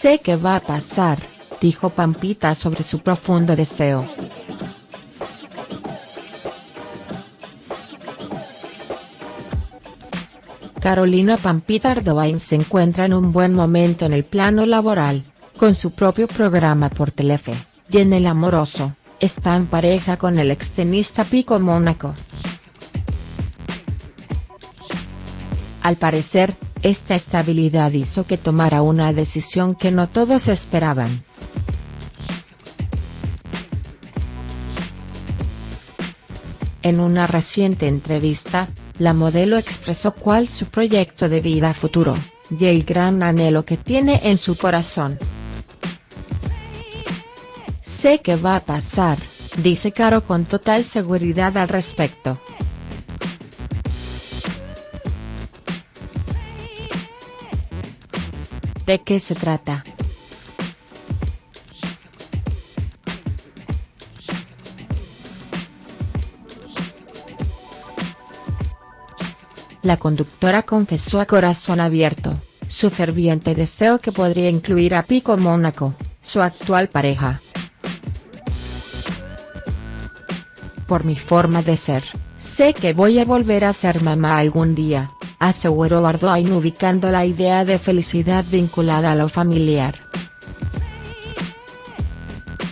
Sé que va a pasar, dijo Pampita sobre su profundo deseo. Carolina Pampita Ardoain se encuentra en un buen momento en el plano laboral, con su propio programa por Telefe, y en el amoroso, está en pareja con el extenista Pico Mónaco. Al parecer, esta estabilidad hizo que tomara una decisión que no todos esperaban. En una reciente entrevista, la modelo expresó cuál su proyecto de vida futuro, y el gran anhelo que tiene en su corazón. Sé que va a pasar, dice Caro con total seguridad al respecto. ¿De qué se trata?. La conductora confesó a corazón abierto, su ferviente deseo que podría incluir a Pico Mónaco, su actual pareja. Por mi forma de ser, sé que voy a volver a ser mamá algún día, aseguró Ardoin ubicando la idea de felicidad vinculada a lo familiar.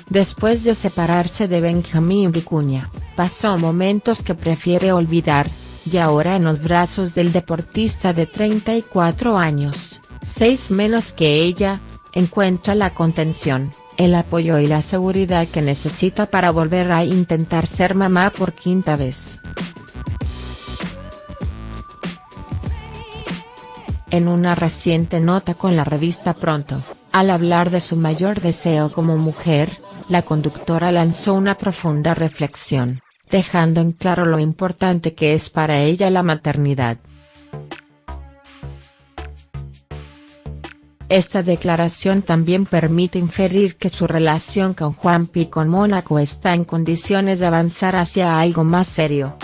Después de separarse de Benjamín Vicuña, pasó momentos que prefiere olvidar, y ahora en los brazos del deportista de 34 años, seis menos que ella, encuentra la contención, el apoyo y la seguridad que necesita para volver a intentar ser mamá por quinta vez. En una reciente nota con la revista Pronto, al hablar de su mayor deseo como mujer, la conductora lanzó una profunda reflexión, dejando en claro lo importante que es para ella la maternidad. Esta declaración también permite inferir que su relación con Juanpi con Mónaco está en condiciones de avanzar hacia algo más serio.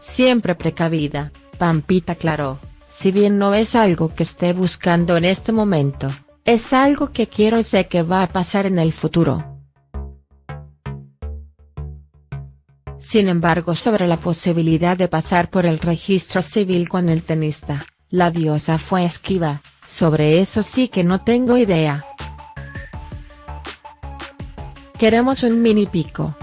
Siempre precavida, Pampita aclaró, si bien no es algo que esté buscando en este momento, es algo que quiero y sé que va a pasar en el futuro. Sin embargo sobre la posibilidad de pasar por el registro civil con el tenista, la diosa fue esquiva, sobre eso sí que no tengo idea. Queremos un mini pico.